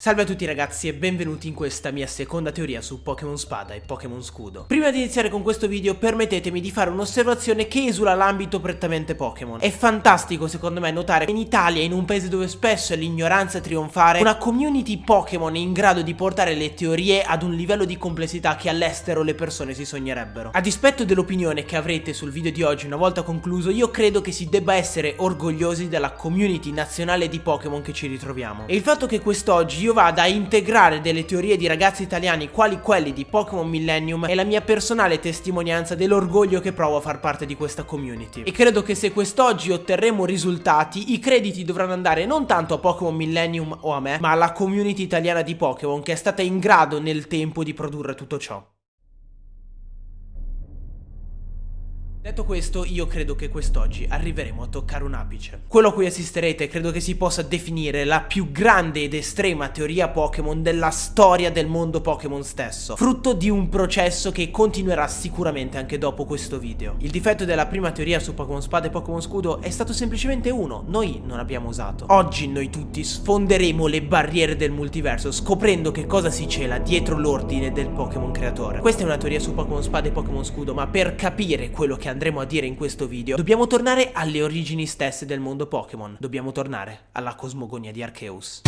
Salve a tutti ragazzi e benvenuti in questa mia seconda teoria su Pokémon Spada e Pokémon Scudo. Prima di iniziare con questo video permettetemi di fare un'osservazione che esula l'ambito prettamente Pokémon. È fantastico secondo me notare che in Italia, in un paese dove spesso è l'ignoranza trionfare, una community Pokémon è in grado di portare le teorie ad un livello di complessità che all'estero le persone si sognerebbero. A dispetto dell'opinione che avrete sul video di oggi una volta concluso, io credo che si debba essere orgogliosi della community nazionale di Pokémon che ci ritroviamo. E il fatto che quest'oggi io vada a integrare delle teorie di ragazzi italiani quali quelli di Pokémon Millennium è la mia personale testimonianza dell'orgoglio che provo a far parte di questa community. E credo che se quest'oggi otterremo risultati, i crediti dovranno andare non tanto a Pokémon Millennium o a me, ma alla community italiana di Pokémon che è stata in grado nel tempo di produrre tutto ciò. Detto questo, io credo che quest'oggi arriveremo a toccare un apice. Quello a cui assisterete credo che si possa definire la più grande ed estrema teoria Pokémon della storia del mondo Pokémon stesso, frutto di un processo che continuerà sicuramente anche dopo questo video. Il difetto della prima teoria su Pokémon Spada e Pokémon Scudo è stato semplicemente uno, noi non abbiamo usato. Oggi noi tutti sfonderemo le barriere del multiverso scoprendo che cosa si cela dietro l'ordine del Pokémon creatore. Questa è una teoria su Pokémon Spada e Pokémon Scudo, ma per capire quello che andremo a dire in questo video, dobbiamo tornare alle origini stesse del mondo Pokémon. Dobbiamo tornare alla cosmogonia di Arceus.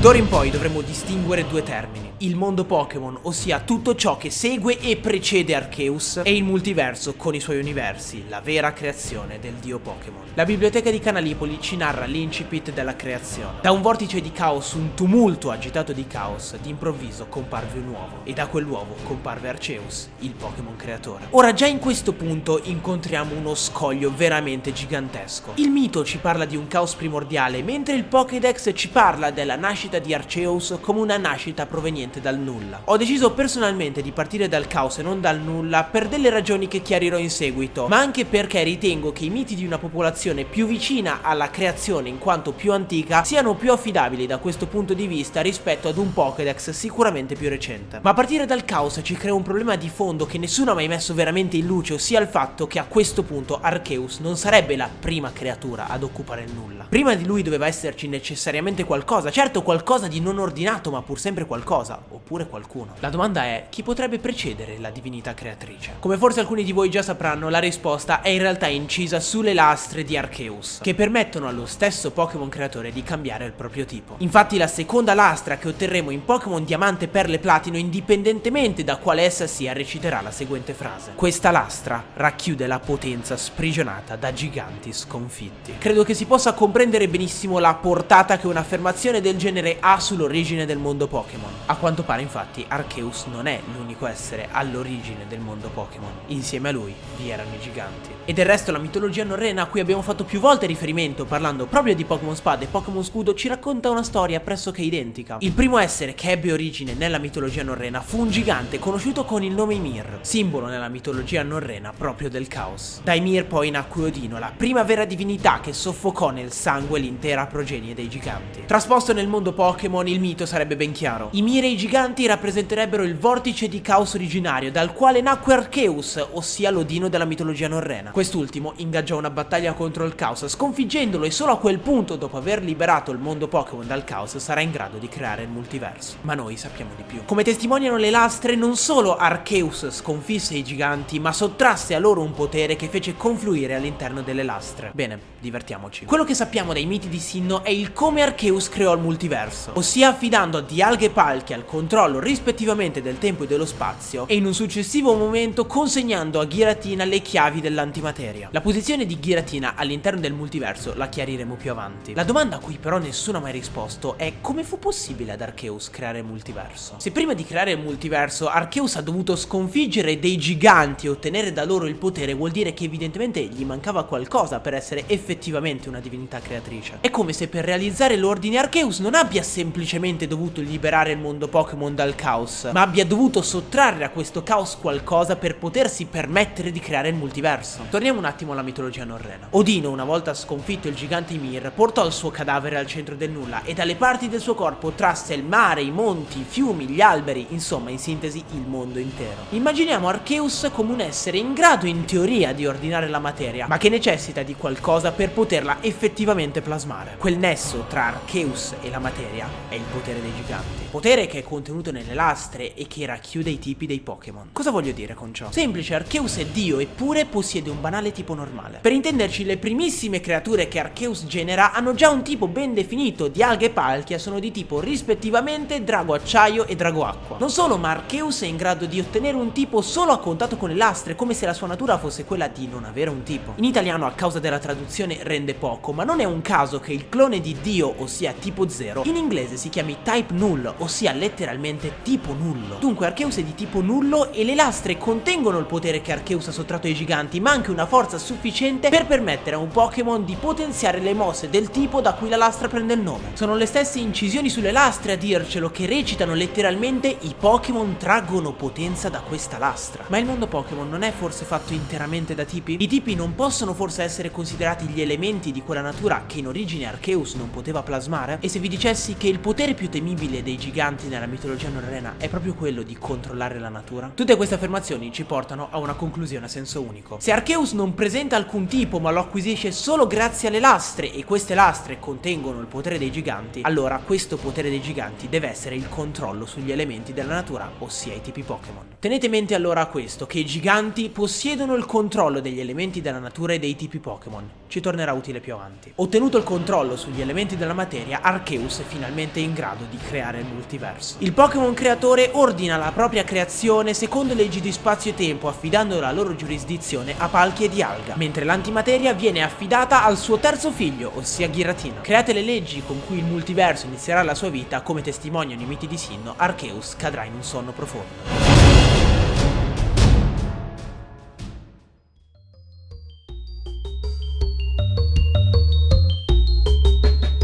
D'ora in poi dovremo distinguere due termini. Il mondo Pokémon, ossia tutto ciò che segue e precede Arceus, e il multiverso con i suoi universi, la vera creazione del dio Pokémon. La biblioteca di Canalipoli ci narra l'incipit della creazione. Da un vortice di caos, un tumulto agitato di caos, d'improvviso comparve un uovo, e da quell'uovo comparve Arceus, il Pokémon creatore. Ora già in questo punto incontriamo uno scoglio veramente gigantesco. Il mito ci parla di un caos primordiale, mentre il Pokédex ci parla della nascita di Arceus come una nascita proveniente dal nulla. Ho deciso personalmente di partire dal caos e non dal nulla per delle ragioni che chiarirò in seguito, ma anche perché ritengo che i miti di una popolazione più vicina alla creazione in quanto più antica siano più affidabili da questo punto di vista rispetto ad un Pokédex sicuramente più recente. Ma partire dal caos ci crea un problema di fondo che nessuno ha mai messo veramente in luce, ossia il fatto che a questo punto Arceus non sarebbe la prima creatura ad occupare il nulla. Prima di lui doveva esserci necessariamente qualcosa, certo qualcosa di non ordinato ma pur sempre qualcosa, oppure qualcuno. La domanda è chi potrebbe precedere la divinità creatrice? Come forse alcuni di voi già sapranno, la risposta è in realtà incisa sulle lastre di Arceus, che permettono allo stesso Pokémon creatore di cambiare il proprio tipo. Infatti la seconda lastra che otterremo in Pokémon Diamante, Perle, Platino, indipendentemente da quale essa sia, reciterà la seguente frase. Questa lastra racchiude la potenza sprigionata da giganti sconfitti. Credo che si possa comprendere benissimo la portata che un'affermazione del genere ha sull'origine del mondo Pokémon. A quanto pare infatti Arceus non è l'unico essere all'origine del mondo Pokémon, insieme a lui vi erano i giganti. E del resto la mitologia norrena a cui abbiamo fatto più volte riferimento parlando proprio di Pokémon Spada e Pokémon Scudo ci racconta una storia pressoché identica. Il primo essere che ebbe origine nella mitologia norrena fu un gigante conosciuto con il nome Ymir, simbolo nella mitologia norrena proprio del caos. Da Ymir poi nacque Odino, la prima vera divinità che soffocò nel sangue l'intera progenie dei giganti. Trasposto nel mondo Pokémon il mito sarebbe ben chiaro. Ymir e i giganti rappresenterebbe il vortice di caos originario dal quale nacque Arceus, ossia l'Odino della mitologia norrena. Quest'ultimo ingaggiò una battaglia contro il caos, sconfiggendolo e solo a quel punto, dopo aver liberato il mondo Pokémon dal caos, sarà in grado di creare il multiverso. Ma noi sappiamo di più. Come testimoniano le lastre, non solo Arceus sconfisse i giganti, ma sottrasse a loro un potere che fece confluire all'interno delle lastre. Bene, divertiamoci. Quello che sappiamo dai miti di Sinnoh è il come Arceus creò il multiverso, ossia affidando a Dialga e Palkia il controllo rispettivamente del tempo e dello spazio e in un successivo momento consegnando a Giratina le chiavi dell'antimateria. La posizione di Giratina all'interno del multiverso la chiariremo più avanti. La domanda a cui però nessuno ha mai risposto è come fu possibile ad Arceus creare il multiverso? Se prima di creare il multiverso Arceus ha dovuto sconfiggere dei giganti e ottenere da loro il potere vuol dire che evidentemente gli mancava qualcosa per essere effettivamente una divinità creatrice. È come se per realizzare l'ordine Arceus non abbia semplicemente dovuto liberare il mondo Pokémon dal caos, ma abbia dovuto sottrarre a questo caos qualcosa per potersi permettere di creare il multiverso. Torniamo un attimo alla mitologia norrena. Odino, una volta sconfitto il gigante Ymir, portò il suo cadavere al centro del nulla e dalle parti del suo corpo trasse il mare, i monti, i fiumi, gli alberi, insomma in sintesi il mondo intero. Immaginiamo Arceus come un essere in grado in teoria di ordinare la materia, ma che necessita di qualcosa per poterla effettivamente plasmare. Quel nesso tra Arceus e la materia è il potere dei giganti. Potere che è contenuto nelle lastre e che racchiude i tipi dei Pokémon. Cosa voglio dire con ciò? Semplice, Arceus è Dio eppure possiede un banale tipo normale. Per intenderci, le primissime creature che Arceus genera hanno già un tipo ben definito, di alghe palchia sono di tipo rispettivamente drago acciaio e drago acqua. Non solo, ma Arceus è in grado di ottenere un tipo solo a contatto con le lastre, come se la sua natura fosse quella di non avere un tipo. In italiano a causa della traduzione rende poco, ma non è un caso che il clone di Dio, ossia tipo 0, in inglese si chiami type null, ossia letteralmente tipo nullo. Dunque Arceus è di tipo nullo e le lastre contengono il potere che Arceus ha sottratto ai giganti, ma anche una forza sufficiente per permettere a un Pokémon di potenziare le mosse del tipo da cui la lastra prende il nome. Sono le stesse incisioni sulle lastre a dircelo che recitano letteralmente i Pokémon traggono potenza da questa lastra. Ma il mondo Pokémon non è forse fatto interamente da tipi? I tipi non possono forse essere considerati gli elementi di quella natura che in origine Arceus non poteva plasmare? E se vi dicessi che il potere più temibile dei giganti nella mitologia norrena è proprio quello di controllare la natura? Tutte queste affermazioni ci portano a una conclusione a senso unico. Se Arceus non presenta alcun tipo ma lo acquisisce solo grazie alle lastre e queste lastre contengono il potere dei giganti, allora questo potere dei giganti deve essere il controllo sugli elementi della natura, ossia i tipi Pokémon. Tenete mente allora questo, che i giganti possiedono il controllo degli elementi della natura e dei tipi Pokémon. Ci tornerà utile più avanti. Ottenuto il controllo sugli elementi della materia, Arceus è finalmente in grado di creare il multiverso. Il Pokémon creatore ordina la propria creazione secondo leggi di spazio e tempo, affidando la loro giurisdizione a Palchie di Alga, mentre l'antimateria viene affidata al suo terzo figlio, ossia Giratina. Create le leggi con cui il multiverso inizierà la sua vita, come testimoniano i miti di Sinnoh, Arceus cadrà in un sonno profondo.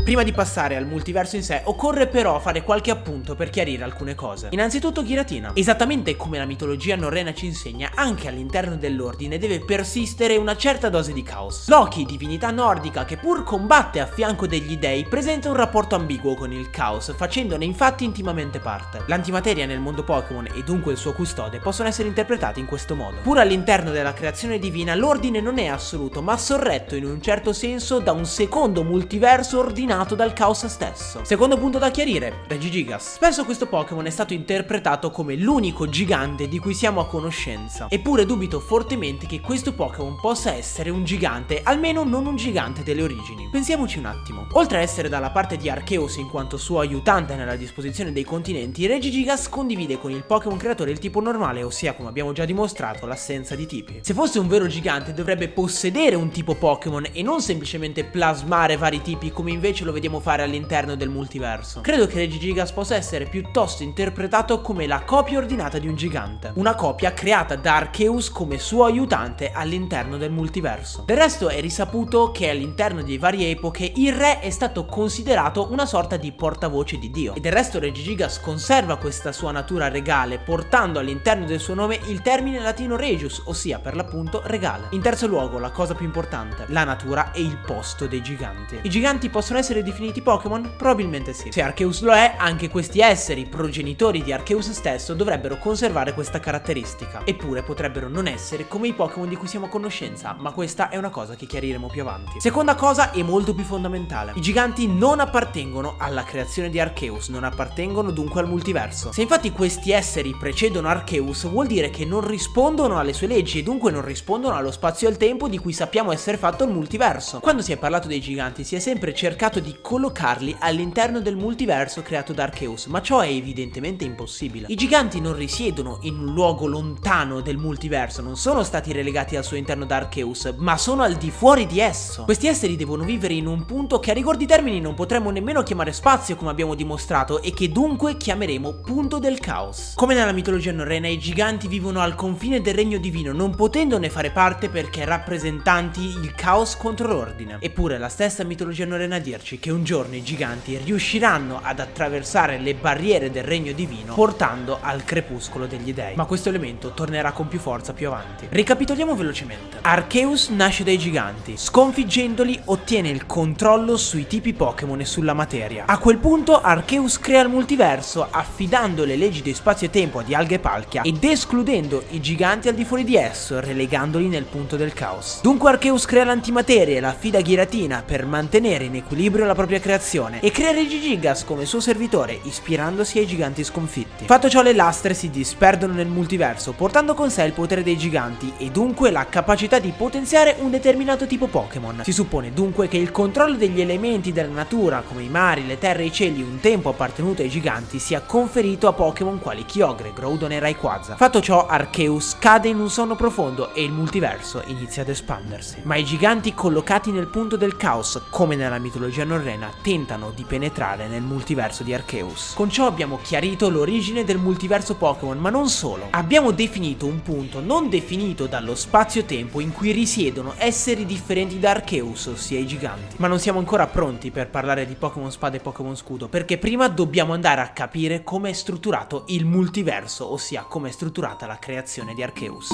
Prima di passare al multiverso in sé, occorre però fare qualche appunto per chiarire alcune cose. Innanzitutto Giratina. Esattamente come la mitologia norrena ci insegna, anche all'interno dell'ordine deve persistere una certa dose di caos. Loki, divinità nordica che pur combatte a fianco degli dei, presenta un rapporto ambiguo con il caos, facendone infatti intimamente parte. L'antimateria nel mondo Pokémon e dunque il suo custode possono essere interpretati in questo modo. Pur all'interno della creazione divina, l'ordine non è assoluto, ma sorretto in un certo senso da un secondo multiverso ordinato nato dal caos stesso. Secondo punto da chiarire, Regigigas. Spesso questo Pokémon è stato interpretato come l'unico gigante di cui siamo a conoscenza, eppure dubito fortemente che questo Pokémon possa essere un gigante, almeno non un gigante delle origini. Pensiamoci un attimo. Oltre a essere dalla parte di Arceus in quanto suo aiutante nella disposizione dei continenti, Regigigas condivide con il Pokémon creatore il tipo normale, ossia come abbiamo già dimostrato l'assenza di tipi. Se fosse un vero gigante dovrebbe possedere un tipo Pokémon e non semplicemente plasmare vari tipi come invece lo vediamo fare all'interno del multiverso. Credo che Regigigas possa essere piuttosto interpretato come la copia ordinata di un gigante, una copia creata da Arceus come suo aiutante all'interno del multiverso. Del resto è risaputo che all'interno di varie epoche il re è stato considerato una sorta di portavoce di Dio e del resto Regigigas conserva questa sua natura regale portando all'interno del suo nome il termine latino regius, ossia per l'appunto regale. In terzo luogo, la cosa più importante, la natura e il posto dei giganti. I giganti possono essere definiti Pokémon? Probabilmente sì. Se Arceus lo è, anche questi esseri, progenitori di Arceus stesso, dovrebbero conservare questa caratteristica. Eppure potrebbero non essere come i Pokémon di cui siamo a conoscenza, ma questa è una cosa che chiariremo più avanti. Seconda cosa e molto più fondamentale. I giganti non appartengono alla creazione di Arceus, non appartengono dunque al multiverso. Se infatti questi esseri precedono Arceus, vuol dire che non rispondono alle sue leggi e dunque non rispondono allo spazio e al tempo di cui sappiamo essere fatto il multiverso. Quando si è parlato dei giganti si è sempre cercato di collocarli all'interno del multiverso creato da Arceus, ma ciò è evidentemente impossibile. I giganti non risiedono in un luogo lontano del multiverso, non sono stati relegati al suo interno da Arceus, ma sono al di fuori di esso. Questi esseri devono vivere in un punto che a rigor di termini non potremmo nemmeno chiamare spazio come abbiamo dimostrato e che dunque chiameremo punto del caos. Come nella mitologia norrena i giganti vivono al confine del regno divino non potendone fare parte perché rappresentanti il caos contro l'ordine. Eppure la stessa mitologia norrena a dirci convincerci che un giorno i giganti riusciranno ad attraversare le barriere del regno divino portando al crepuscolo degli dei. Ma questo elemento tornerà con più forza più avanti. Ricapitoliamo velocemente. Arceus nasce dai giganti, sconfiggendoli ottiene il controllo sui tipi Pokémon e sulla materia. A quel punto Arceus crea il multiverso affidando le leggi di spazio e tempo a Dialga e Palkia ed escludendo i giganti al di fuori di esso, relegandoli nel punto del caos. Dunque Arceus crea l'antimateria e la affida a Giratina per mantenere in equilibrio la propria creazione e crea Regigigas come suo servitore, ispirandosi ai giganti sconfitti. Fatto ciò le lastre si disperdono nel multiverso, portando con sé il potere dei giganti e dunque la capacità di potenziare un determinato tipo Pokémon. Si suppone dunque che il controllo degli elementi della natura, come i mari, le terre e i cieli un tempo appartenuto ai giganti, sia conferito a Pokémon quali Kyogre, Groudon e Rayquaza. Fatto ciò, Arceus cade in un sonno profondo e il multiverso inizia ad espandersi. Ma i giganti collocati nel punto del caos, come nella mitologia norrena, tentano di penetrare nel multiverso di Arceus. Con ciò abbiamo chiarito l'origine del multiverso Pokémon, ma non solo. Abbiamo definito un punto non definito dallo spazio-tempo in cui risiedono esseri differenti da Arceus, ossia i giganti. Ma non siamo ancora pronti per parlare di Pokémon Spada e Pokémon Scudo, perché prima dobbiamo andare a capire come è strutturato il multiverso, ossia come è strutturata la creazione di Arceus.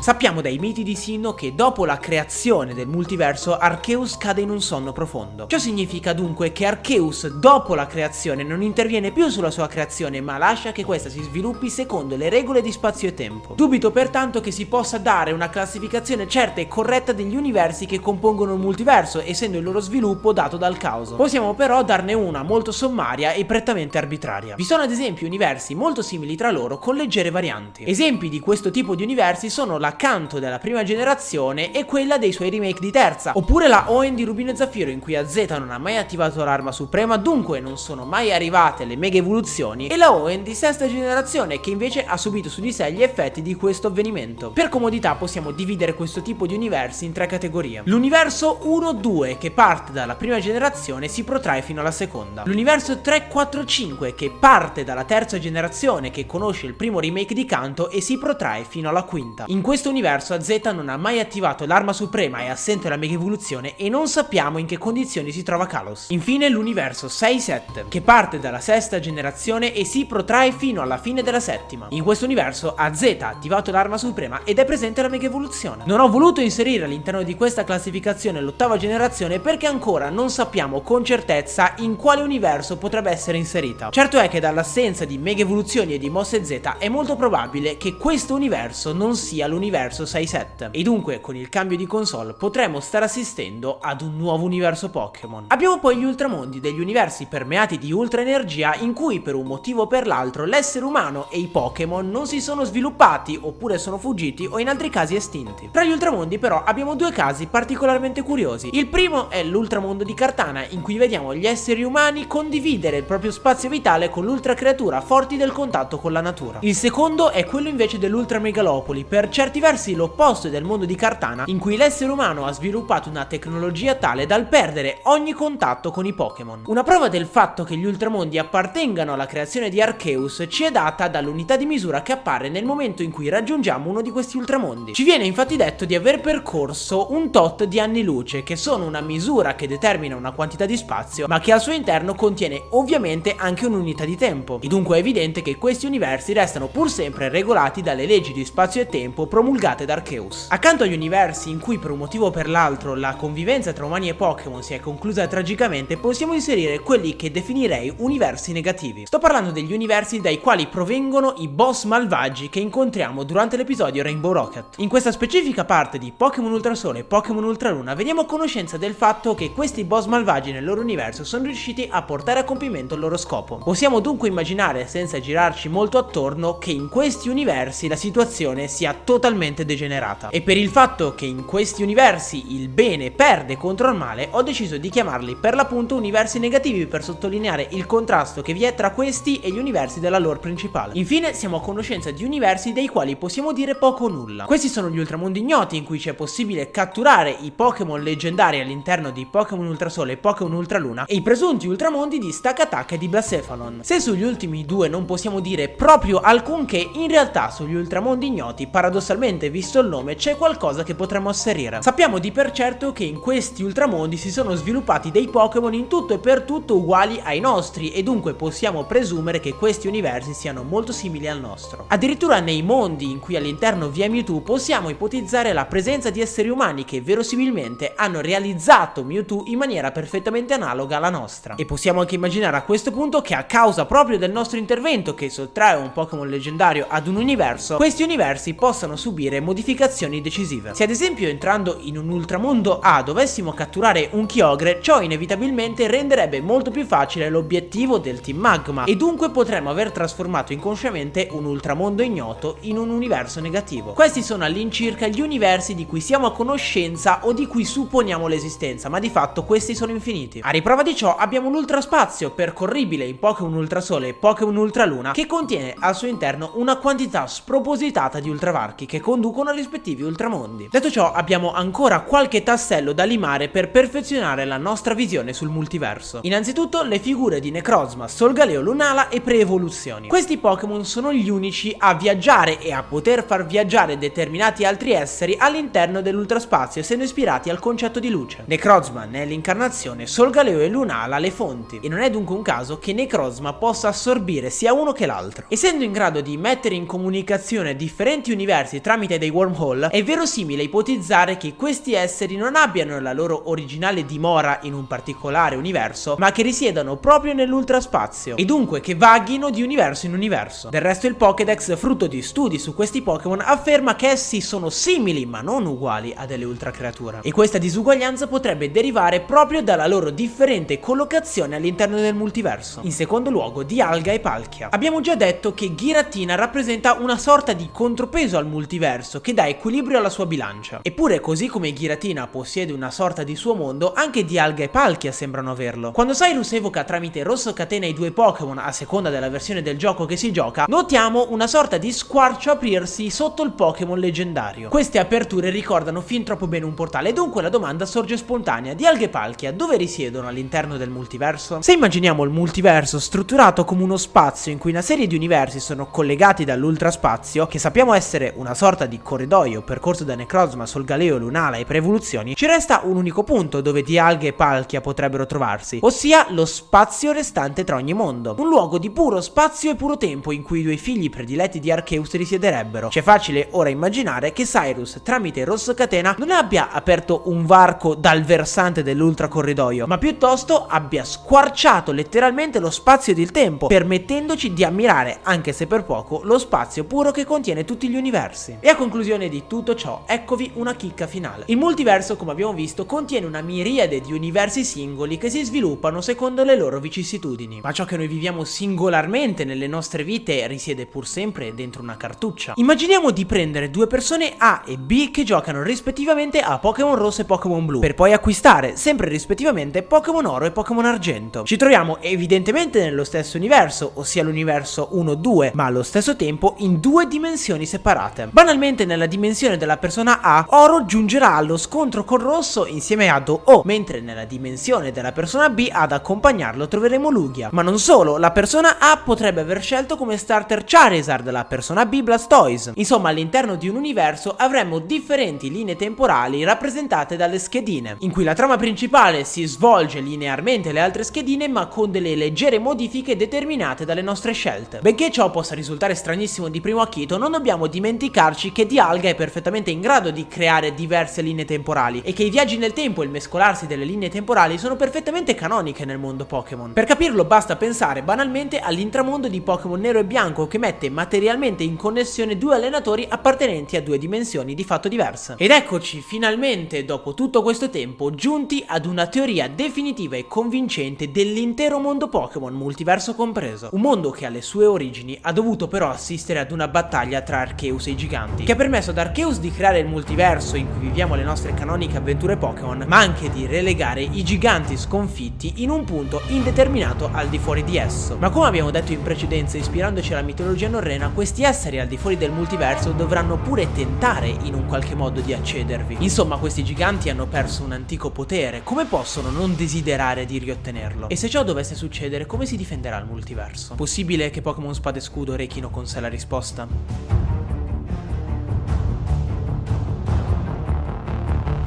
Sappiamo dai miti di Sinnoh che dopo la creazione del multiverso Arceus cade in un sonno profondo. Ciò significa dunque che Arceus dopo la creazione non interviene più sulla sua creazione ma lascia che questa si sviluppi secondo le regole di spazio e tempo. Dubito pertanto che si possa dare una classificazione certa e corretta degli universi che compongono il multiverso essendo il loro sviluppo dato dal caos. Possiamo però darne una molto sommaria e prettamente arbitraria. Vi sono ad esempio universi molto simili tra loro con leggere varianti. Esempi di questo tipo di universi sono la l'accanto della prima generazione e quella dei suoi remake di terza, oppure la Owen di Rubino e Zaffiro in cui AZ non ha mai attivato l'arma suprema, dunque non sono mai arrivate le mega evoluzioni, e la Owen di sesta generazione che invece ha subito su di sé gli effetti di questo avvenimento. Per comodità possiamo dividere questo tipo di universi in tre categorie. L'universo 1-2 che parte dalla prima generazione si protrae fino alla seconda. L'universo 3-4-5 che parte dalla terza generazione che conosce il primo remake di Kanto e si protrae fino alla quinta. In questo universo AZ non ha mai attivato l'arma suprema, è assente la mega evoluzione e non sappiamo in che condizioni si trova Kalos. Infine l'universo 6-7, che parte dalla sesta generazione e si protrae fino alla fine della settima. In questo universo AZ ha attivato l'arma suprema ed è presente la mega evoluzione. Non ho voluto inserire all'interno di questa classificazione l'ottava generazione perché ancora non sappiamo con certezza in quale universo potrebbe essere inserita. Certo è che dall'assenza di mega evoluzioni e di mosse Z è molto probabile che questo universo non sia l'universo universo 6-7 e dunque con il cambio di console potremo stare assistendo ad un nuovo universo Pokémon. Abbiamo poi gli ultramondi degli universi permeati di ultra energia in cui per un motivo o per l'altro l'essere umano e i Pokémon non si sono sviluppati oppure sono fuggiti o in altri casi estinti. Tra gli ultramondi però abbiamo due casi particolarmente curiosi. Il primo è l'ultramondo di Cartana in cui vediamo gli esseri umani condividere il proprio spazio vitale con l'ultra creatura forti del contatto con la natura. Il secondo è quello invece dell'ultra megalopoli per certi versi versi l'opposto del mondo di Cartana, in cui l'essere umano ha sviluppato una tecnologia tale dal perdere ogni contatto con i Pokémon. Una prova del fatto che gli ultramondi appartengano alla creazione di Arceus ci è data dall'unità di misura che appare nel momento in cui raggiungiamo uno di questi ultramondi. Ci viene infatti detto di aver percorso un tot di anni luce, che sono una misura che determina una quantità di spazio, ma che al suo interno contiene ovviamente anche un'unità di tempo. E dunque è evidente che questi universi restano pur sempre regolati dalle leggi di spazio e tempo promulgate promulgate da Arceus. Accanto agli universi in cui per un motivo o per l'altro la convivenza tra umani e Pokémon si è conclusa tragicamente, possiamo inserire quelli che definirei universi negativi. Sto parlando degli universi dai quali provengono i boss malvagi che incontriamo durante l'episodio Rainbow Rocket. In questa specifica parte di Pokémon Ultrasole e Pokémon Ultraluna veniamo a conoscenza del fatto che questi boss malvagi nel loro universo sono riusciti a portare a compimento il loro scopo. Possiamo dunque immaginare, senza girarci molto attorno, che in questi universi la situazione sia totalmente totalmente degenerata. E per il fatto che in questi universi il bene perde contro il male, ho deciso di chiamarli per l'appunto universi negativi per sottolineare il contrasto che vi è tra questi e gli universi della lore principale. Infine siamo a conoscenza di universi dei quali possiamo dire poco o nulla. Questi sono gli ultramondi ignoti in cui c'è possibile catturare i Pokémon leggendari all'interno di Pokémon Ultrasole e Pokémon Ultraluna e i presunti ultramondi di Stakataka e di Blacephalon. Se sugli ultimi due non possiamo dire proprio alcunché, in realtà sugli ultramondi ignoti paradossalmente probabilmente, visto il nome, c'è qualcosa che potremmo asserire. Sappiamo di per certo che in questi ultramondi si sono sviluppati dei Pokémon in tutto e per tutto uguali ai nostri e dunque possiamo presumere che questi universi siano molto simili al nostro. Addirittura nei mondi in cui all'interno vi è Mewtwo possiamo ipotizzare la presenza di esseri umani che verosimilmente hanno realizzato Mewtwo in maniera perfettamente analoga alla nostra. E possiamo anche immaginare a questo punto che a causa proprio del nostro intervento che sottrae un Pokémon leggendario ad un universo, questi universi possano subire modificazioni decisive. Se ad esempio entrando in un ultramondo A dovessimo catturare un Kyogre, ciò inevitabilmente renderebbe molto più facile l'obiettivo del Team Magma e dunque potremmo aver trasformato inconsciamente un ultramondo ignoto in un universo negativo. Questi sono all'incirca gli universi di cui siamo a conoscenza o di cui supponiamo l'esistenza, ma di fatto questi sono infiniti. A riprova di ciò abbiamo l'ultraspazio, percorribile in Pokémon Ultrasole e Pokémon Ultraluna, che contiene al suo interno una quantità spropositata di ultravarchi che conducono ai rispettivi ultramondi. Detto ciò abbiamo ancora qualche tassello da limare per perfezionare la nostra visione sul multiverso. Innanzitutto le figure di Necrozma, Solgaleo Lunala e Preevoluzioni. Questi Pokémon sono gli unici a viaggiare e a poter far viaggiare determinati altri esseri all'interno dell'ultraspazio essendo ispirati al concetto di luce. Necrozma ne è l'incarnazione, Solgaleo e Lunala le fonti e non è dunque un caso che Necrozma possa assorbire sia uno che l'altro. Essendo in grado di mettere in comunicazione differenti universi tramite dei wormhole, è verosimile ipotizzare che questi esseri non abbiano la loro originale dimora in un particolare universo, ma che risiedano proprio nell'ultraspazio e dunque che vaghino di universo in universo. Del resto il Pokédex, frutto di studi su questi Pokémon, afferma che essi sono simili ma non uguali a delle ultra creature. E questa disuguaglianza potrebbe derivare proprio dalla loro differente collocazione all'interno del multiverso. In secondo luogo, di Alga e Palkia. Abbiamo già detto che Giratina rappresenta una sorta di contropeso al multiverso che dà equilibrio alla sua bilancia. Eppure così come Giratina possiede una sorta di suo mondo, anche Dialga e Palkia sembrano averlo. Quando Cyrus evoca tramite Rosso Catena i due Pokémon a seconda della versione del gioco che si gioca, notiamo una sorta di squarcio aprirsi sotto il Pokémon leggendario. Queste aperture ricordano fin troppo bene un portale, dunque la domanda sorge spontanea. Dialga e Palkia dove risiedono all'interno del multiverso? Se immaginiamo il multiverso strutturato come uno spazio in cui una serie di universi sono collegati dall'ultraspazio, che sappiamo essere una sorta di corridoio percorso da Necrozma, Solgaleo, Lunala e Preevoluzioni, ci resta un unico punto dove Dialga e Palkia potrebbero trovarsi, ossia lo spazio restante tra ogni mondo. Un luogo di puro spazio e puro tempo in cui i due figli prediletti di Arceus risiederebbero. C'è facile ora immaginare che Cyrus, tramite Rosso Catena, non abbia aperto un varco dal versante dell'ultra corridoio, ma piuttosto abbia squarciato letteralmente lo spazio ed il tempo, permettendoci di ammirare, anche se per poco, lo spazio puro che contiene tutti gli universi. E a conclusione di tutto ciò, eccovi una chicca finale. Il multiverso, come abbiamo visto, contiene una miriade di universi singoli che si sviluppano secondo le loro vicissitudini. Ma ciò che noi viviamo singolarmente nelle nostre vite risiede pur sempre dentro una cartuccia. Immaginiamo di prendere due persone A e B che giocano rispettivamente a Pokémon Rosso e Pokémon Blu, per poi acquistare sempre rispettivamente Pokémon Oro e Pokémon Argento. Ci troviamo evidentemente nello stesso universo, ossia l'universo 1-2, ma allo stesso tempo in due dimensioni separate. Banalmente nella dimensione della persona A, Oro giungerà allo scontro con Rosso insieme a Do-O, mentre nella dimensione della persona B ad accompagnarlo troveremo Lugia. Ma non solo, la persona A potrebbe aver scelto come starter Charizard, la persona B Blastoise. Insomma, all'interno di un universo avremmo differenti linee temporali rappresentate dalle schedine, in cui la trama principale si svolge linearmente alle altre schedine ma con delle leggere modifiche determinate dalle nostre scelte. Benché ciò possa risultare stranissimo di primo acchito, non dobbiamo dimenticarci che Dialga è perfettamente in grado di creare diverse linee temporali e che i viaggi nel tempo e il mescolarsi delle linee temporali sono perfettamente canoniche nel mondo Pokémon. Per capirlo basta pensare banalmente all'intramondo di Pokémon Nero e Bianco che mette materialmente in connessione due allenatori appartenenti a due dimensioni di fatto diverse. Ed eccoci finalmente dopo tutto questo tempo giunti ad una teoria definitiva e convincente dell'intero mondo Pokémon, multiverso compreso. Un mondo che alle sue origini ha dovuto però assistere ad una battaglia tra Arceus e i giganti, che ha permesso ad Arceus di creare il multiverso in cui viviamo le nostre canoniche avventure Pokémon, ma anche di relegare i giganti sconfitti in un punto indeterminato al di fuori di esso. Ma come abbiamo detto in precedenza, ispirandoci alla mitologia norrena, questi esseri al di fuori del multiverso dovranno pure tentare in un qualche modo di accedervi. Insomma, questi giganti hanno perso un antico potere, come possono non desiderare di riottenerlo? E se ciò dovesse succedere, come si difenderà il multiverso? Possibile che Pokémon Spada e Scudo rechino con sé la risposta?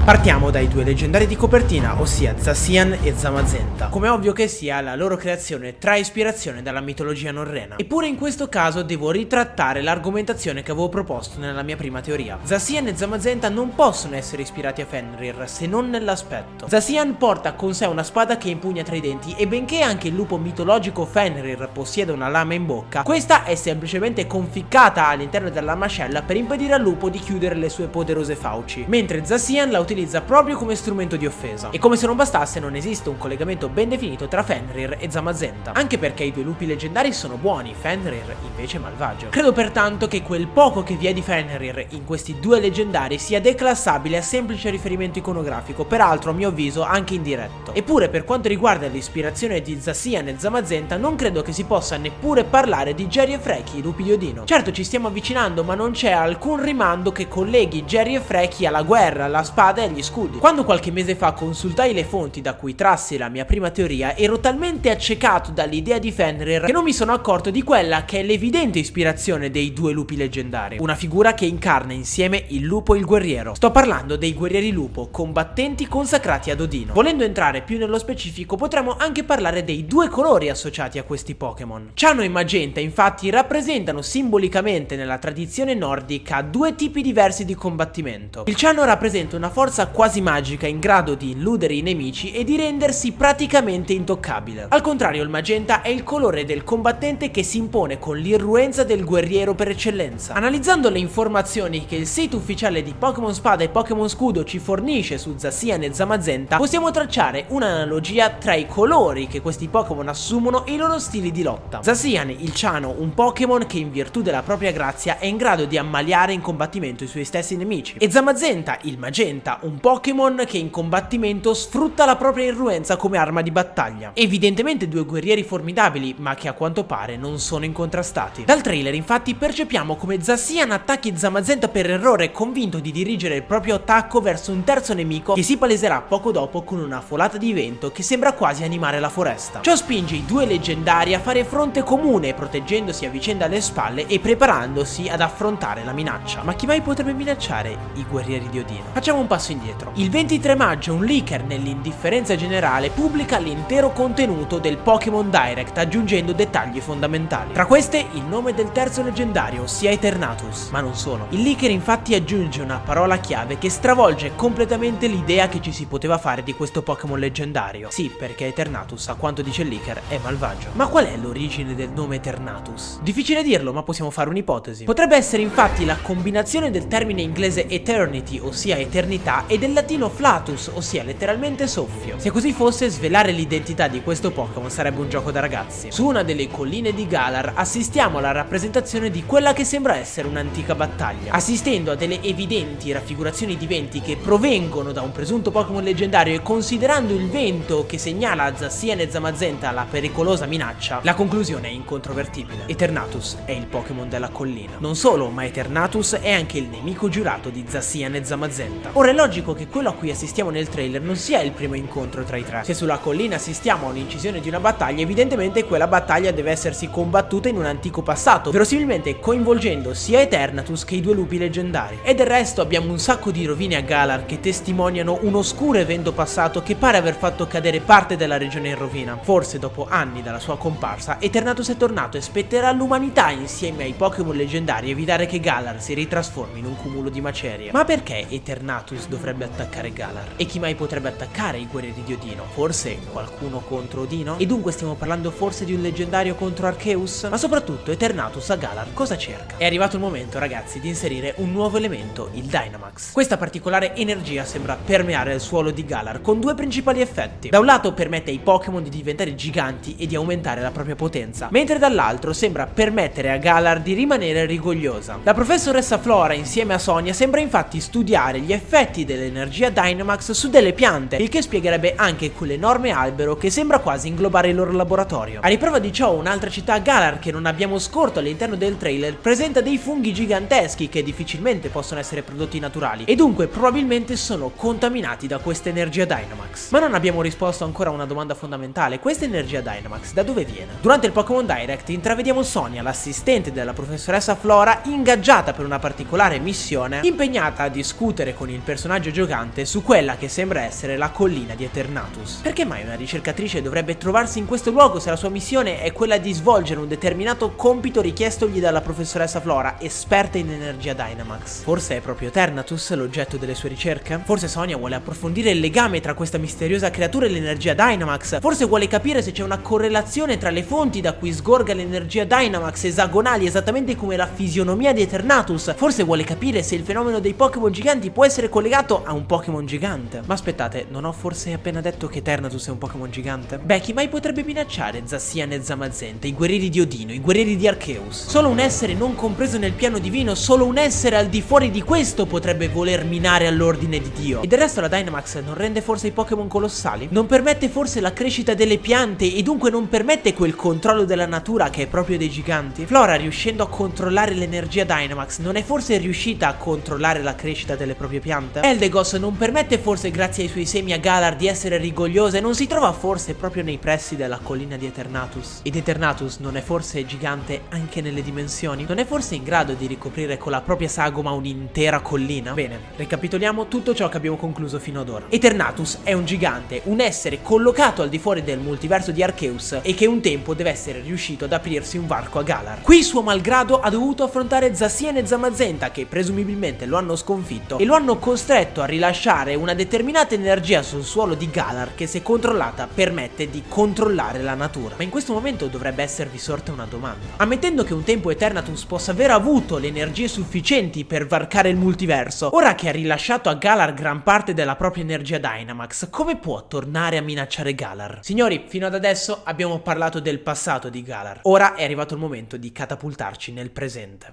Partiamo dai due leggendari di copertina, ossia Zacian e Zamazenta. Come ovvio che sia, la loro creazione trae ispirazione dalla mitologia norrena. Eppure in questo caso devo ritrattare l'argomentazione che avevo proposto nella mia prima teoria. Zacian e Zamazenta non possono essere ispirati a Fenrir, se non nell'aspetto. Zacian porta con sé una spada che impugna tra i denti e benché anche il lupo mitologico Fenrir possieda una lama in bocca, questa è semplicemente conficcata all'interno della mascella per impedire al lupo di chiudere le sue poderose fauci, mentre Zacian la utilizza utilizza proprio come strumento di offesa. E come se non bastasse non esiste un collegamento ben definito tra Fenrir e Zamazenta, anche perché i due lupi leggendari sono buoni, Fenrir invece è malvagio. Credo pertanto che quel poco che vi è di Fenrir in questi due leggendari sia declassabile a semplice riferimento iconografico, peraltro a mio avviso anche indiretto. Eppure per quanto riguarda l'ispirazione di Zacian e Zamazenta non credo che si possa neppure parlare di Jerry e Freki, i lupi di Odino. Certo ci stiamo avvicinando ma non c'è alcun rimando che colleghi Jerry e Freki alla guerra, alla spada agli scudi. Quando qualche mese fa consultai le fonti da cui trassi la mia prima teoria, ero talmente accecato dall'idea di Fenrir che non mi sono accorto di quella che è l'evidente ispirazione dei due lupi leggendari. Una figura che incarna insieme il lupo e il guerriero. Sto parlando dei guerrieri lupo, combattenti consacrati ad Odino. Volendo entrare più nello specifico, potremmo anche parlare dei due colori associati a questi Pokémon. Ciano e Magenta infatti rappresentano simbolicamente nella tradizione nordica due tipi diversi di combattimento. Il Ciano rappresenta una forza forza quasi magica in grado di illudere i nemici e di rendersi praticamente intoccabile. Al contrario il magenta è il colore del combattente che si impone con l'irruenza del guerriero per eccellenza. Analizzando le informazioni che il sito ufficiale di Pokémon Spada e Pokémon Scudo ci fornisce su Zacian e Zamazenta, possiamo tracciare un'analogia tra i colori che questi Pokémon assumono e i loro stili di lotta. Zacian, il Ciano, un Pokémon che in virtù della propria grazia è in grado di ammaliare in combattimento i suoi stessi nemici. E Zamazenta, il Magenta, un Pokémon che in combattimento sfrutta la propria irruenza come arma di battaglia. Evidentemente due guerrieri formidabili, ma che a quanto pare non sono incontrastati. Dal trailer infatti percepiamo come Zacian attacchi Zamazenta per errore convinto di dirigere il proprio attacco verso un terzo nemico che si paleserà poco dopo con una folata di vento che sembra quasi animare la foresta. Ciò spinge i due leggendari a fare fronte comune proteggendosi a vicenda alle spalle e preparandosi ad affrontare la minaccia. Ma chi mai potrebbe minacciare i guerrieri di Odino? Facciamo un passo indietro. Il 23 maggio un leaker nell'indifferenza generale pubblica l'intero contenuto del Pokémon Direct aggiungendo dettagli fondamentali. Tra queste il nome del terzo leggendario, ossia Eternatus, ma non solo. Il leaker infatti aggiunge una parola chiave che stravolge completamente l'idea che ci si poteva fare di questo Pokémon leggendario. Sì, perché Eternatus, a quanto dice il leaker, è malvagio. Ma qual è l'origine del nome Eternatus? Difficile dirlo, ma possiamo fare un'ipotesi. Potrebbe essere infatti la combinazione del termine inglese Eternity, ossia eternità, e del latino flatus, ossia letteralmente soffio. Se così fosse, svelare l'identità di questo Pokémon sarebbe un gioco da ragazzi. Su una delle colline di Galar assistiamo alla rappresentazione di quella che sembra essere un'antica battaglia, assistendo a delle evidenti raffigurazioni di venti che provengono da un presunto Pokémon leggendario e considerando il vento che segnala a Zacian e Zamazenta la pericolosa minaccia, la conclusione è incontrovertibile. Eternatus è il Pokémon della collina. Non solo, ma Eternatus è anche il nemico giurato di Zacian e Zamazenta. Ora è logico che quello a cui assistiamo nel trailer non sia il primo incontro tra i tre. Se sulla collina assistiamo a un'incisione di una battaglia, evidentemente quella battaglia deve essersi combattuta in un antico passato, verosimilmente coinvolgendo sia Eternatus che i due lupi leggendari. E del resto abbiamo un sacco di rovine a Galar che testimoniano un oscuro evento passato che pare aver fatto cadere parte della regione in rovina. Forse dopo anni dalla sua comparsa, Eternatus è tornato e spetterà all'umanità insieme ai Pokémon leggendari evitare che Galar si ritrasformi in un cumulo di macerie. Ma perché Eternatus dovrebbe attaccare Galar? E chi mai potrebbe attaccare i guerrieri di Odino? Forse qualcuno contro Odino? E dunque stiamo parlando forse di un leggendario contro Arceus? Ma soprattutto Eternatus a Galar cosa cerca? È arrivato il momento ragazzi di inserire un nuovo elemento, il Dynamax. Questa particolare energia sembra permeare il suolo di Galar con due principali effetti. Da un lato permette ai Pokémon di diventare giganti e di aumentare la propria potenza, mentre dall'altro sembra permettere a Galar di rimanere rigogliosa. La professoressa Flora insieme a Sonia sembra infatti studiare gli effetti dell'energia Dynamax su delle piante, il che spiegherebbe anche quell'enorme albero che sembra quasi inglobare il loro laboratorio. A riprova di ciò un'altra città Galar che non abbiamo scorto all'interno del trailer presenta dei funghi giganteschi che difficilmente possono essere prodotti naturali e dunque probabilmente sono contaminati da questa energia Dynamax. Ma non abbiamo risposto ancora a una domanda fondamentale, questa energia Dynamax da dove viene? Durante il Pokémon Direct intravediamo Sonia, l'assistente della professoressa Flora, ingaggiata per una particolare missione, impegnata a discutere con il personaggio personaggio giocante su quella che sembra essere la collina di Eternatus. Perché mai una ricercatrice dovrebbe trovarsi in questo luogo se la sua missione è quella di svolgere un determinato compito richiestogli dalla professoressa Flora, esperta in energia Dynamax? Forse è proprio Eternatus l'oggetto delle sue ricerche? Forse Sonia vuole approfondire il legame tra questa misteriosa creatura e l'energia Dynamax? Forse vuole capire se c'è una correlazione tra le fonti da cui sgorga l'energia Dynamax esagonali esattamente come la fisionomia di Eternatus? Forse vuole capire se il fenomeno dei Pokémon giganti può essere collegato a un Pokémon gigante? Ma aspettate, non ho forse appena detto che Eternatus è un Pokémon gigante? Beh, chi mai potrebbe minacciare Zassian e Zamazenta, i guerrieri di Odino, i guerrieri di Arceus? Solo un essere non compreso nel piano divino, solo un essere al di fuori di questo potrebbe voler minare all'ordine di Dio. E del resto la Dynamax non rende forse i Pokémon colossali? Non permette forse la crescita delle piante e dunque non permette quel controllo della natura che è proprio dei giganti? Flora riuscendo a controllare l'energia Dynamax non è forse riuscita a controllare la crescita delle proprie piante? Eldegos non permette forse grazie ai suoi semi a Galar di essere rigogliosa e non si trova forse proprio nei pressi della collina di Eternatus? Ed Eternatus non è forse gigante anche nelle dimensioni? Non è forse in grado di ricoprire con la propria sagoma un'intera collina? Bene, ricapitoliamo tutto ciò che abbiamo concluso fino ad ora. Eternatus è un gigante, un essere collocato al di fuori del multiverso di Arceus e che un tempo deve essere riuscito ad aprirsi un varco a Galar. Qui suo malgrado ha dovuto affrontare Zassien e Zamazenta che presumibilmente lo hanno sconfitto e lo hanno costretto a rilasciare una determinata energia sul suolo di Galar che se controllata permette di controllare la natura. Ma in questo momento dovrebbe esservi sorta una domanda. Ammettendo che un tempo Eternatus possa aver avuto le energie sufficienti per varcare il multiverso, ora che ha rilasciato a Galar gran parte della propria energia Dynamax, come può tornare a minacciare Galar? Signori, fino ad adesso abbiamo parlato del passato di Galar. Ora è arrivato il momento di catapultarci nel presente.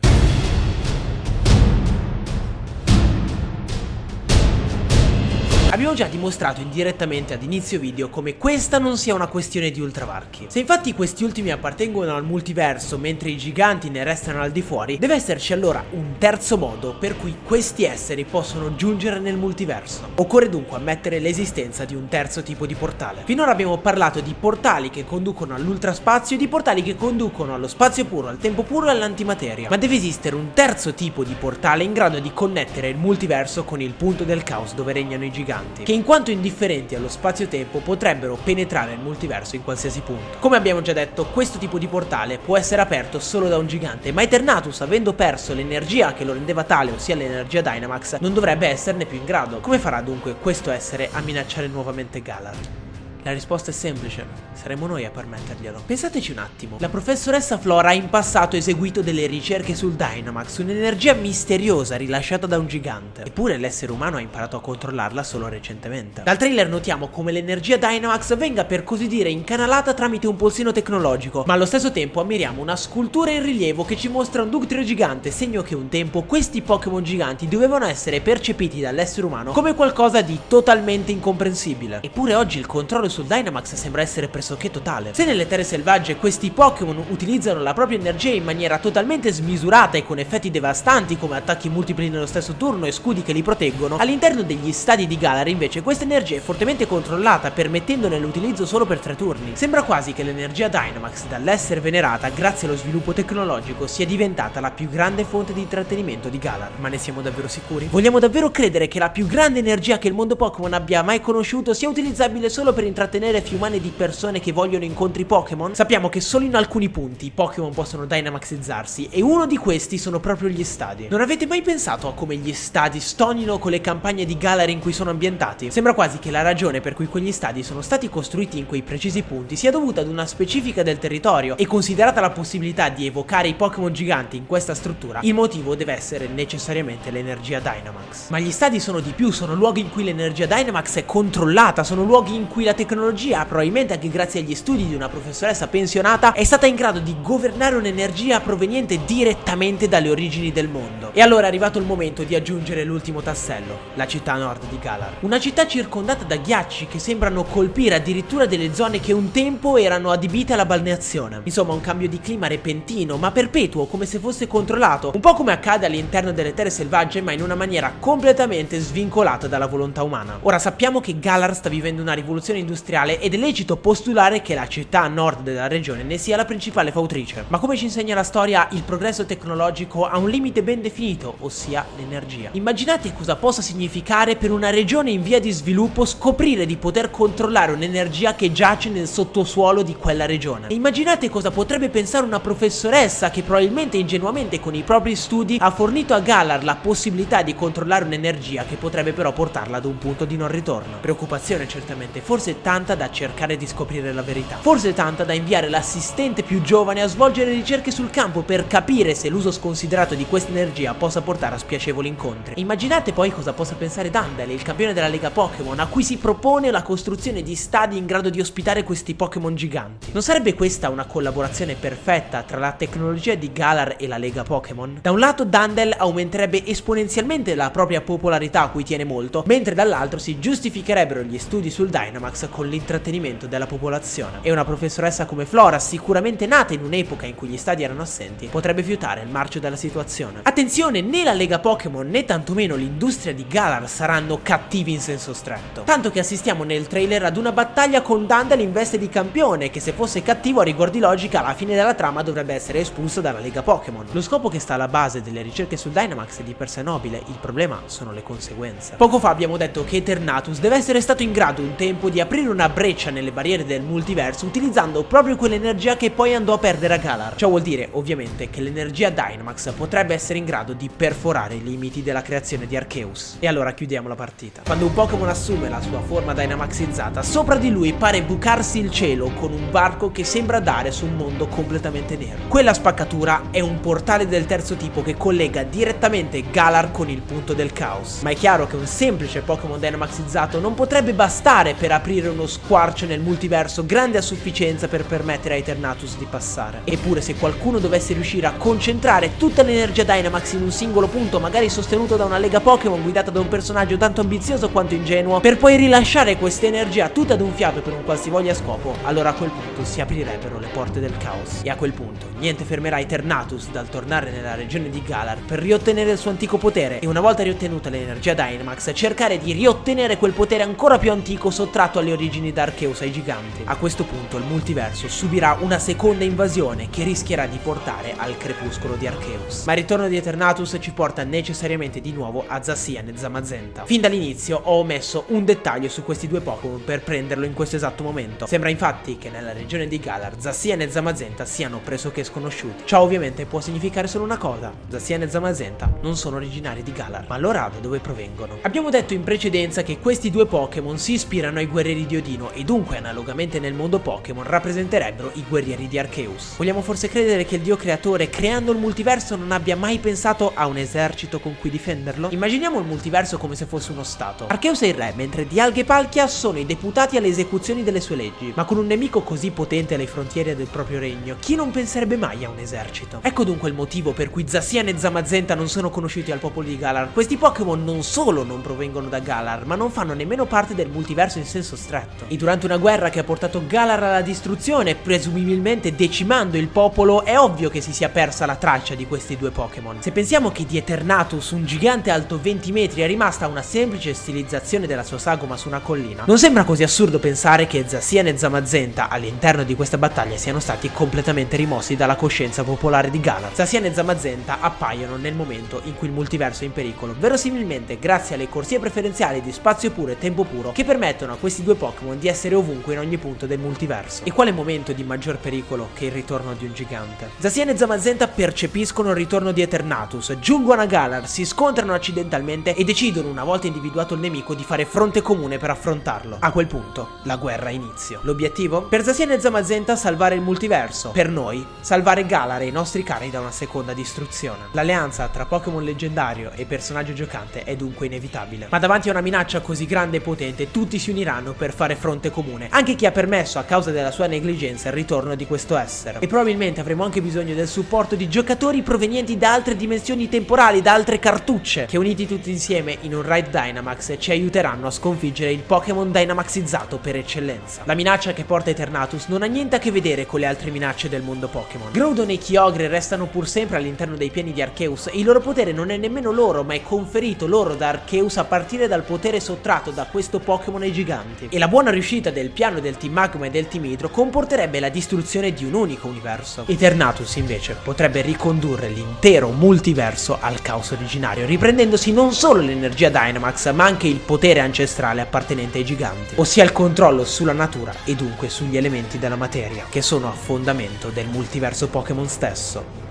Abbiamo già dimostrato indirettamente ad inizio video come questa non sia una questione di ultravarchi. Se infatti questi ultimi appartengono al multiverso mentre i giganti ne restano al di fuori, deve esserci allora un terzo modo per cui questi esseri possono giungere nel multiverso. Occorre dunque ammettere l'esistenza di un terzo tipo di portale. Finora abbiamo parlato di portali che conducono all'ultraspazio e di portali che conducono allo spazio puro, al tempo puro e all'antimateria. Ma deve esistere un terzo tipo di portale in grado di connettere il multiverso con il punto del caos dove regnano i giganti giganti, che in quanto indifferenti allo spazio-tempo potrebbero penetrare il multiverso in qualsiasi punto. Come abbiamo già detto, questo tipo di portale può essere aperto solo da un gigante, ma Eternatus, avendo perso l'energia che lo rendeva tale, ossia l'energia Dynamax, non dovrebbe esserne più in grado. Come farà dunque questo essere a minacciare nuovamente Galar? La risposta è semplice, saremo noi a permetterglielo. Pensateci un attimo, la professoressa Flora ha in passato eseguito delle ricerche sul Dynamax, un'energia misteriosa rilasciata da un gigante. Eppure l'essere umano ha imparato a controllarla solo recentemente. Dal trailer notiamo come l'energia Dynamax venga per così dire incanalata tramite un polsino tecnologico, ma allo stesso tempo ammiriamo una scultura in rilievo che ci mostra un Ductrio gigante, segno che un tempo questi Pokémon giganti dovevano essere percepiti dall'essere umano come qualcosa di totalmente incomprensibile. Eppure oggi il controllo sul Dynamax sembra essere pressoché totale. Se nelle terre selvagge questi Pokémon utilizzano la propria energia in maniera totalmente smisurata e con effetti devastanti come attacchi multipli nello stesso turno e scudi che li proteggono, all'interno degli stadi di Galar invece questa energia è fortemente controllata permettendone l'utilizzo solo per tre turni. Sembra quasi che l'energia Dynamax dall'essere venerata grazie allo sviluppo tecnologico sia diventata la più grande fonte di intrattenimento di Galar. Ma ne siamo davvero sicuri? Vogliamo davvero credere che la più grande energia che il mondo Pokémon abbia mai conosciuto sia utilizzabile solo per intrattenere intrattenere fiumane di persone che vogliono incontri Pokémon, sappiamo che solo in alcuni punti i Pokémon possono Dynamaxizzarsi e uno di questi sono proprio gli stadi. Non avete mai pensato a come gli stadi stonino con le campagne di Galar in cui sono ambientati? Sembra quasi che la ragione per cui quegli stadi sono stati costruiti in quei precisi punti sia dovuta ad una specifica del territorio e considerata la possibilità di evocare i Pokémon giganti in questa struttura, il motivo deve essere necessariamente l'energia Dynamax. Ma gli stadi sono di più, sono luoghi in cui l'energia Dynamax è controllata, sono luoghi in cui la tecnologia tecnologia, probabilmente anche grazie agli studi di una professoressa pensionata, è stata in grado di governare un'energia proveniente direttamente dalle origini del mondo. E allora è arrivato il momento di aggiungere l'ultimo tassello, la città nord di Galar. Una città circondata da ghiacci che sembrano colpire addirittura delle zone che un tempo erano adibite alla balneazione. Insomma un cambio di clima repentino, ma perpetuo, come se fosse controllato, un po' come accade all'interno delle terre selvagge, ma in una maniera completamente svincolata dalla volontà umana. Ora sappiamo che Galar sta vivendo una rivoluzione industriale industriale ed è lecito postulare che la città nord della regione ne sia la principale fautrice. Ma come ci insegna la storia, il progresso tecnologico ha un limite ben definito, ossia l'energia. Immaginate cosa possa significare per una regione in via di sviluppo scoprire di poter controllare un'energia che giace nel sottosuolo di quella regione. E immaginate cosa potrebbe pensare una professoressa che probabilmente ingenuamente con i propri studi ha fornito a Galar la possibilità di controllare un'energia che potrebbe però portarla ad un punto di non ritorno. Preoccupazione certamente, forse tanta da cercare di scoprire la verità. Forse tanta da inviare l'assistente più giovane a svolgere ricerche sul campo per capire se l'uso sconsiderato di questa energia possa portare a spiacevoli incontri. Immaginate poi cosa possa pensare Dandel, il campione della Lega Pokémon, a cui si propone la costruzione di stadi in grado di ospitare questi Pokémon giganti. Non sarebbe questa una collaborazione perfetta tra la tecnologia di Galar e la Lega Pokémon? Da un lato Dandel aumenterebbe esponenzialmente la propria popolarità a cui tiene molto, mentre dall'altro si giustificherebbero gli studi sul Dynamax con l'intrattenimento della popolazione. E una professoressa come Flora, sicuramente nata in un'epoca in cui gli stadi erano assenti, potrebbe fiutare il marcio della situazione. Attenzione, né la Lega Pokémon né tantomeno l'industria di Galar saranno cattivi in senso stretto. Tanto che assistiamo nel trailer ad una battaglia con Dandel in veste di campione, che se fosse cattivo a rigor di logica alla fine della trama dovrebbe essere espulso dalla Lega Pokémon. Lo scopo che sta alla base delle ricerche sul Dynamax è di per sé nobile, il problema sono le conseguenze. Poco fa abbiamo detto che Eternatus deve essere stato in grado un tempo di aprire una breccia nelle barriere del multiverso utilizzando proprio quell'energia che poi andò a perdere a Galar. Ciò vuol dire ovviamente che l'energia Dynamax potrebbe essere in grado di perforare i limiti della creazione di Arceus. E allora chiudiamo la partita. Quando un Pokémon assume la sua forma Dynamaxizzata, sopra di lui pare bucarsi il cielo con un varco che sembra dare su un mondo completamente nero. Quella spaccatura è un portale del terzo tipo che collega direttamente Galar con il punto del caos. Ma è chiaro che un semplice Pokémon Dynamaxizzato non potrebbe bastare per aprire uno squarcio nel multiverso grande a sufficienza per permettere a Eternatus di passare. Eppure se qualcuno dovesse riuscire a concentrare tutta l'energia Dynamax in un singolo punto, magari sostenuto da una lega Pokémon guidata da un personaggio tanto ambizioso quanto ingenuo, per poi rilasciare questa energia tutta ad un fiato per un qualsivoglia scopo, allora a quel punto si aprirebbero le porte del caos. E a quel punto niente fermerà Eternatus dal tornare nella regione di Galar per riottenere il suo antico potere e una volta riottenuta l'energia Dynamax cercare di riottenere quel potere ancora più antico sottratto alle origini da Arceus ai giganti. A questo punto il multiverso subirà una seconda invasione che rischierà di portare al crepuscolo di Arceus. Ma il ritorno di Eternatus ci porta necessariamente di nuovo a Zacian e Zamazenta. Fin dall'inizio ho omesso un dettaglio su questi due Pokémon per prenderlo in questo esatto momento. Sembra infatti che nella regione di Galar Zacian e Zamazenta siano pressoché sconosciuti. Ciò ovviamente può significare solo una cosa, Zacian e Zamazenta non sono originari di Galar, ma allora da dove provengono? Abbiamo detto in precedenza che questi due Pokémon si ispirano ai guerrieri di Odino e dunque analogamente nel mondo Pokémon rappresenterebbero i guerrieri di Arceus. Vogliamo forse credere che il dio creatore creando il multiverso non abbia mai pensato a un esercito con cui difenderlo? Immaginiamo il multiverso come se fosse uno stato. Arceus è il re, mentre Dialga e Palkia sono i deputati alle esecuzioni delle sue leggi. Ma con un nemico così potente alle frontiere del proprio regno, chi non penserebbe mai a un esercito? Ecco dunque il motivo per cui Zacian e Zamazenta non sono conosciuti al popolo di Galar. Questi Pokémon non solo non provengono da Galar, ma non fanno nemmeno parte del multiverso in senso stretto. E durante una guerra che ha portato Galar alla distruzione, presumibilmente decimando il popolo, è ovvio che si sia persa la traccia di questi due Pokémon. Se pensiamo che di Eternatus, un gigante alto 20 metri, è rimasta una semplice stilizzazione della sua sagoma su una collina, non sembra così assurdo pensare che Zacian e Zamazenta all'interno di questa battaglia siano stati completamente rimossi dalla coscienza popolare di Galar. Zacian e Zamazenta appaiono nel momento in cui il multiverso è in pericolo, verosimilmente grazie alle corsie preferenziali di spazio puro e tempo puro che permettono a questi due Pokémon di essere ovunque in ogni punto del multiverso. E quale momento di maggior pericolo che il ritorno di un gigante? Zacian e Zamazenta percepiscono il ritorno di Eternatus, giungono a Galar, si scontrano accidentalmente e decidono una volta individuato il nemico di fare fronte comune per affrontarlo. A quel punto la guerra inizia. L'obiettivo? Per Zacian e Zamazenta salvare il multiverso, per noi salvare Galar e i nostri cari da una seconda distruzione. L'alleanza tra Pokémon leggendario e personaggio giocante è dunque inevitabile. Ma davanti a una minaccia così grande e potente tutti si uniranno per fare fronte comune, anche chi ha permesso a causa della sua negligenza il ritorno di questo essere. E probabilmente avremo anche bisogno del supporto di giocatori provenienti da altre dimensioni temporali, da altre cartucce, che uniti tutti insieme in un Raid Dynamax ci aiuteranno a sconfiggere il Pokémon Dynamaxizzato per eccellenza. La minaccia che porta Eternatus non ha niente a che vedere con le altre minacce del mondo Pokémon. Groudon e Kyogre restano pur sempre all'interno dei piani di Arceus e il loro potere non è nemmeno loro, ma è conferito loro da Arceus a partire dal potere sottratto da questo Pokémon ai giganti. E la buona riuscita del piano del Team Magma e del Team Hydro comporterebbe la distruzione di un unico universo. Eternatus invece potrebbe ricondurre l'intero multiverso al caos originario, riprendendosi non solo l'energia Dynamax ma anche il potere ancestrale appartenente ai giganti, ossia il controllo sulla natura e dunque sugli elementi della materia, che sono a fondamento del multiverso Pokémon stesso.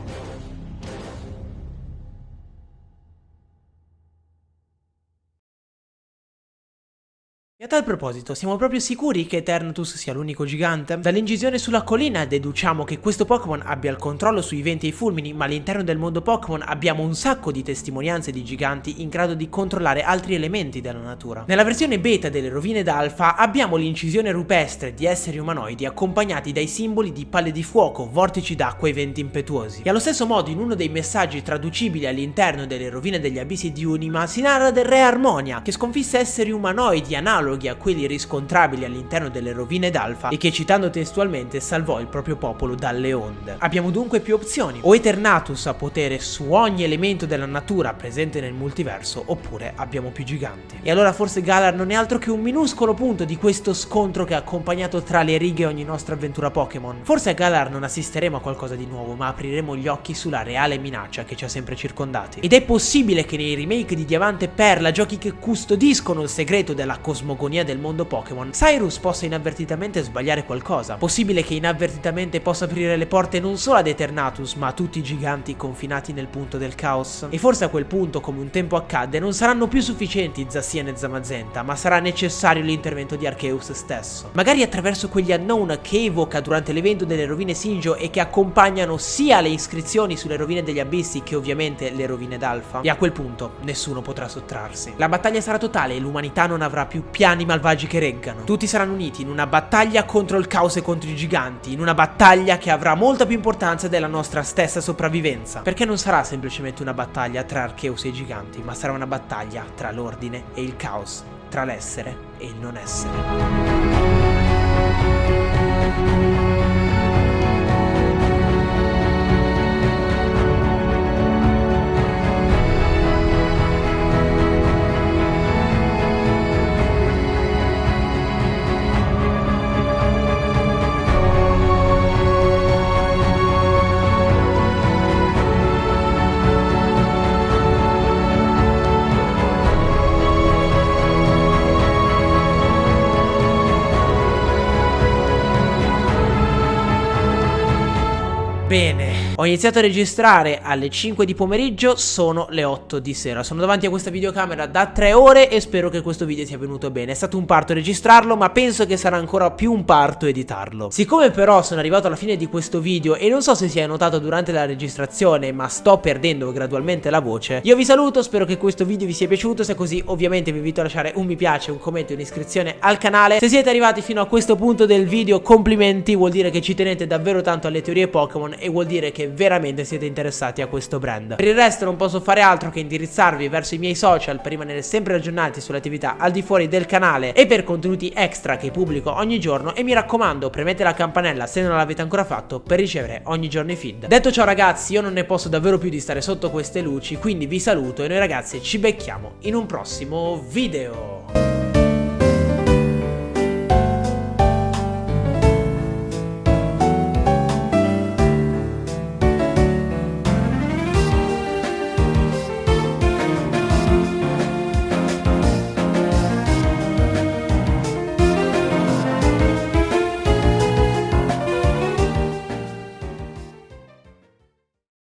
Tal proposito, siamo proprio sicuri che Eternatus sia l'unico gigante? Dall'incisione sulla collina deduciamo che questo Pokémon abbia il controllo sui venti e i fulmini, ma all'interno del mondo Pokémon abbiamo un sacco di testimonianze di giganti in grado di controllare altri elementi della natura. Nella versione beta delle rovine d'Alpha abbiamo l'incisione rupestre di esseri umanoidi accompagnati dai simboli di palle di fuoco, vortici d'acqua e venti impetuosi. E allo stesso modo in uno dei messaggi traducibili all'interno delle rovine degli abissi di Unima si narra del re Armonia, che sconfisse esseri umanoidi analoghi analoghi a quelli riscontrabili all'interno delle rovine d'Alfa e che citando testualmente salvò il proprio popolo dalle onde. Abbiamo dunque più opzioni, o Eternatus ha potere su ogni elemento della natura presente nel multiverso, oppure abbiamo più giganti. E allora forse Galar non è altro che un minuscolo punto di questo scontro che ha accompagnato tra le righe ogni nostra avventura Pokémon. Forse a Galar non assisteremo a qualcosa di nuovo, ma apriremo gli occhi sulla reale minaccia che ci ha sempre circondati. Ed è possibile che nei remake di Diamante Perla, giochi che custodiscono il segreto della cosmogonia cosmogonia del mondo Pokémon, Cyrus possa inavvertitamente sbagliare qualcosa. Possibile che inavvertitamente possa aprire le porte non solo ad Eternatus, ma a tutti i giganti confinati nel punto del caos. E forse a quel punto, come un tempo accadde, non saranno più sufficienti Zacian e Zamazenta, ma sarà necessario l'intervento di Arceus stesso. Magari attraverso quegli unknown che evoca durante l'evento delle rovine Sinjo e che accompagnano sia le iscrizioni sulle rovine degli abissi che ovviamente le rovine d'Alfa. E a quel punto nessuno potrà sottrarsi. La battaglia sarà totale e l'umanità non avrà più piani piani malvagi che reggano. Tutti saranno uniti in una battaglia contro il caos e contro i giganti, in una battaglia che avrà molta più importanza della nostra stessa sopravvivenza. Perché non sarà semplicemente una battaglia tra Arceus e i giganti, ma sarà una battaglia tra l'ordine e il caos, tra l'essere e il non essere. Bene, ho iniziato a registrare alle 5 di pomeriggio, sono le 8 di sera. Sono davanti a questa videocamera da 3 ore e spero che questo video sia venuto bene. È stato un parto registrarlo, ma penso che sarà ancora più un parto editarlo. Siccome però sono arrivato alla fine di questo video e non so se si è notato durante la registrazione, ma sto perdendo gradualmente la voce, io vi saluto, spero che questo video vi sia piaciuto, se è così ovviamente vi invito a lasciare un mi piace, un commento e un'iscrizione al canale. Se siete arrivati fino a questo punto del video, complimenti, vuol dire che ci tenete davvero tanto alle teorie Pokémon e vuol dire che veramente siete interessati a questo brand. Per il resto non posso fare altro che indirizzarvi verso i miei social per rimanere sempre aggiornati sulle attività al di fuori del canale e per contenuti extra che pubblico ogni giorno e mi raccomando premete la campanella se non l'avete ancora fatto per ricevere ogni giorno i feed. Detto ciò ragazzi io non ne posso davvero più di stare sotto queste luci quindi vi saluto e noi ragazzi ci becchiamo in un prossimo video.